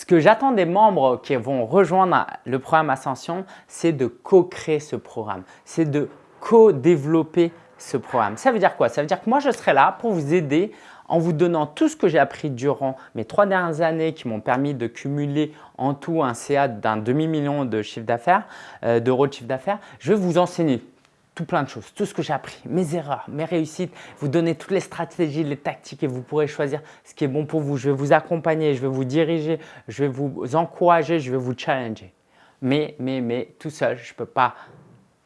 Ce que j'attends des membres qui vont rejoindre le programme Ascension, c'est de co-créer ce programme, c'est de co-développer ce programme. Ça veut dire quoi? Ça veut dire que moi, je serai là pour vous aider en vous donnant tout ce que j'ai appris durant mes trois dernières années qui m'ont permis de cumuler en tout un CA d'un demi-million de chiffre d'affaires, euh, d'euros de chiffre d'affaires. Je vais vous enseigner tout plein de choses, tout ce que j'ai appris, mes erreurs, mes réussites, vous donner toutes les stratégies, les tactiques et vous pourrez choisir ce qui est bon pour vous. Je vais vous accompagner, je vais vous diriger, je vais vous encourager, je vais vous challenger. Mais, mais, mais tout seul, je ne peux pas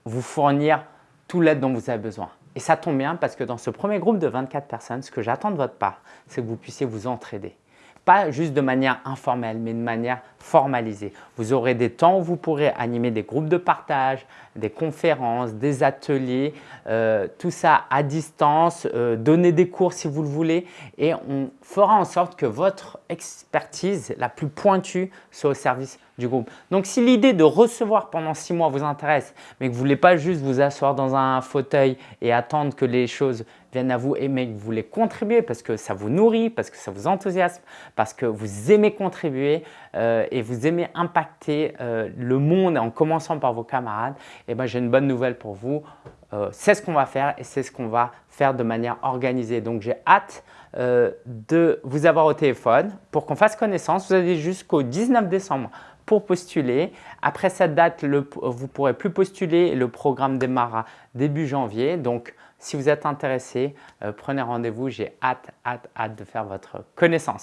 vous fournir tout l'aide dont vous avez besoin. Et ça tombe bien parce que dans ce premier groupe de 24 personnes, ce que j'attends de votre part, c'est que vous puissiez vous entraider. Pas juste de manière informelle, mais de manière formalisée. Vous aurez des temps où vous pourrez animer des groupes de partage, des conférences, des ateliers, euh, tout ça à distance, euh, donner des cours si vous le voulez et on fera en sorte que votre expertise la plus pointue soit au service du groupe. Donc, si l'idée de recevoir pendant six mois vous intéresse, mais que vous ne voulez pas juste vous asseoir dans un fauteuil et attendre que les choses viennent à vous, mais que vous voulez contribuer parce que ça vous nourrit, parce que ça vous enthousiasme, parce que vous aimez contribuer euh, et vous aimez impacter euh, le monde en commençant par vos camarades, eh ben, j'ai une bonne nouvelle pour vous. Euh, c'est ce qu'on va faire et c'est ce qu'on va faire de manière organisée. Donc, j'ai hâte de vous avoir au téléphone pour qu'on fasse connaissance. Vous avez jusqu'au 19 décembre postuler. Après cette date, vous ne pourrez plus postuler. Le programme démarrera début janvier. Donc, si vous êtes intéressé, euh, prenez rendez-vous. J'ai hâte, hâte, hâte de faire votre connaissance.